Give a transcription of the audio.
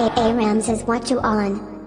AA Rams is what you on?